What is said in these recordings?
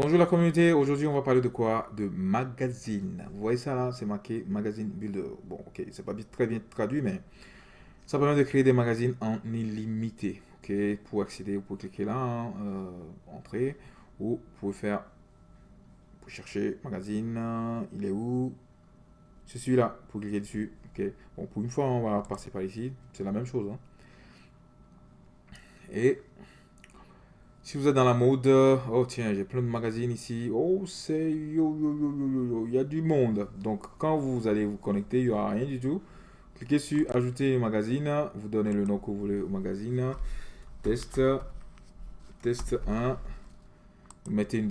Bonjour la communauté, aujourd'hui on va parler de quoi? De magazine. Vous voyez ça là, c'est marqué magazine builder. Bon ok, c'est pas très bien traduit mais ça permet de créer des magazines en illimité. Ok, pour accéder, vous pouvez cliquer là, hein, euh, entrer, ou vous pouvez faire, pour chercher magazine, il est où? C'est celui-là, pour cliquer dessus. Ok, bon pour une fois on va passer par ici, c'est la même chose. Hein. Et si vous êtes dans la mode, oh tiens, j'ai plein de magazines ici. Oh, c'est yo, yo, yo, yo, yo, il y a du monde. Donc, quand vous allez vous connecter, il n'y aura rien du tout. Cliquez sur Ajouter magazine. Vous donnez le nom que vous voulez au magazine. Test. Test 1. Vous mettez une,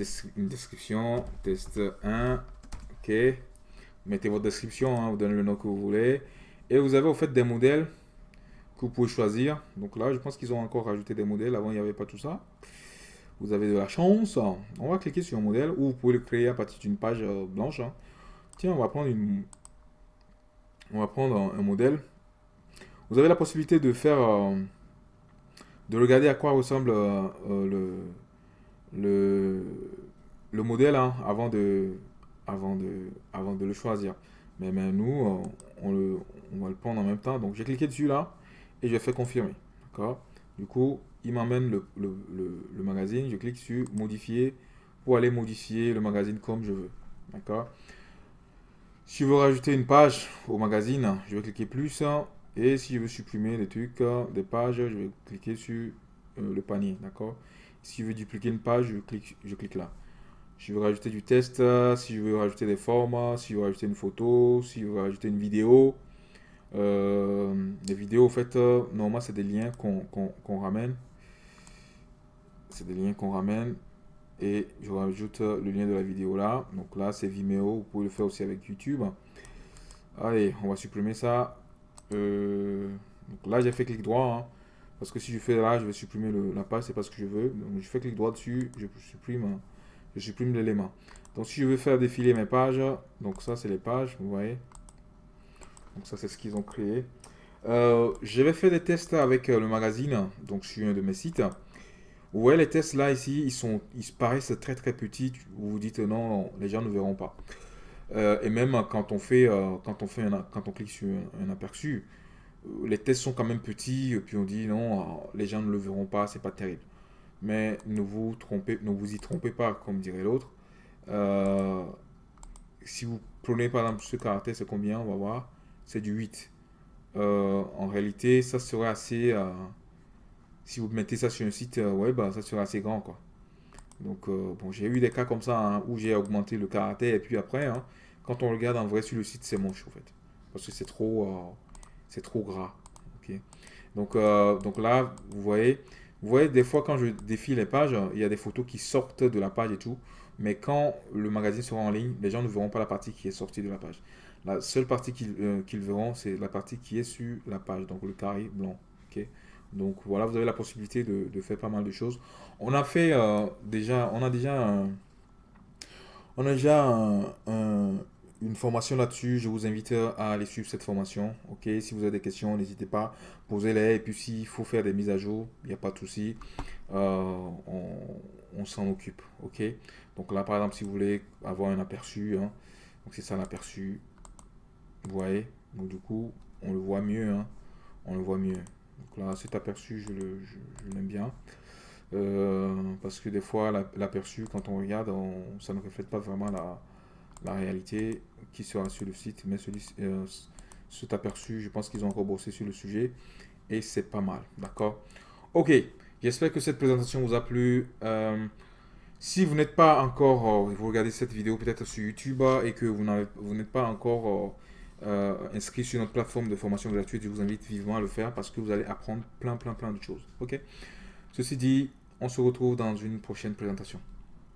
description. Test 1. OK. Vous mettez votre description. Hein, vous donnez le nom que vous voulez. Et vous avez au fait des modèles que vous pouvez choisir. Donc là, je pense qu'ils ont encore rajouté des modèles. Avant, il n'y avait pas tout ça vous avez de la chance. On va cliquer sur un modèle ou vous pouvez le créer à partir d'une page euh, blanche. Hein. Tiens, on va prendre une, on va prendre un, modèle. Vous avez la possibilité de faire, euh, de regarder à quoi ressemble euh, le, le, le modèle hein, avant de, avant de, avant de le choisir. Mais, mais nous, on, le, on va le prendre en même temps. Donc j'ai cliqué dessus là et je fais confirmer. D'accord? Du coup, il m'emmène le, magazine. Je clique sur modifier pour aller modifier le magazine comme je veux. D'accord? Si je veux rajouter une page au magazine, je vais cliquer plus. Et si je veux supprimer des trucs, des pages, je vais cliquer sur euh, le panier. D'accord? Si je veux dupliquer une page, je clique, je clique là. Si je veux rajouter du test, si je veux rajouter des formes, si je veux rajouter une photo, si je veux rajouter une vidéo, euh, des vidéos, en fait, euh, normalement, c'est des liens qu'on ramène c'est des liens qu'on ramène et je rajoute le lien de la vidéo là. Donc là, c'est Vimeo. Vous pouvez le faire aussi avec YouTube. Allez, on va supprimer ça. Euh, donc là, j'ai fait clic droit. Hein. parce que si je fais là, je vais supprimer la page. C'est pas ce que je veux. Donc je fais clic droit dessus. Je supprime, je supprime l'élément. Donc si je veux faire défiler mes pages. Donc ça, c'est les pages. Vous voyez. Donc ça, c'est ce qu'ils ont créé. Euh, je vais faire des tests avec euh, le magazine. Donc sur un de mes sites. Vous voyez les tests là ici, ils, sont, ils paraissent très très petits. Vous vous dites non, les gens ne verront pas. Euh, et même quand on fait, quand on fait quand on clique sur un, aperçu, les tests sont quand même petits. Et puis on dit non, les gens ne le verront pas, c'est pas terrible. Mais ne vous trompez, ne vous y trompez pas, comme dirait l'autre. si vous prenez par exemple ce caractère, c'est combien On va voir. C'est du 8. en réalité, ça serait assez si vous mettez ça sur un site euh, web, ça sera assez grand. quoi. Donc, euh, bon, j'ai eu des cas comme ça hein, où j'ai augmenté le caractère et puis après, hein, quand on regarde en vrai sur le site, c'est moche en fait. Parce que c'est trop, euh, c'est trop gras. Donc, donc là, vous voyez, vous voyez, des fois quand je défile les pages, il y a des photos qui sortent de la page et tout. Mais quand le magazine sera en ligne, les gens ne verront pas la partie qui est sortie de la page. La seule partie qu'ils verront, c'est la partie qui est sur la page, donc le carré blanc. ok? Donc voilà, vous avez la possibilité de, faire pas mal de choses. On a fait euh, déjà, on a déjà, on a déjà une formation là-dessus. Je vous invite à aller suivre cette formation. Ok, si vous avez des questions, n'hésitez pas, posez-les. Et puis s'il faut faire des mises à jour, il n'y a pas de souci. Euh, on, s'en occupe. Ok? Donc là, par exemple, si vous voulez avoir un aperçu, hein, donc c'est ça l'aperçu. Vous voyez. Donc du coup, on le voit mieux. Hein. on le voit mieux. Donc là, cet aperçu, je l'aime bien. Euh, parce que des fois, l'aperçu, quand on regarde, ça ne reflète pas vraiment la, réalité qui sera sur le site. Mais celui, euh, cet aperçu, je pense qu'ils ont rebossé sur le sujet. Et c'est pas mal, d'accord? Ok, j'espère que cette présentation vous a plu. Euh, si vous n'êtes pas encore, vous regardez cette vidéo peut-être sur YouTube et que vous n'êtes pas encore euh, inscrit sur notre plateforme de formation gratuite, je vous invite vivement à le faire parce que vous allez apprendre plein, plein, plein de choses. Ok? Ceci dit, on se retrouve dans une prochaine présentation.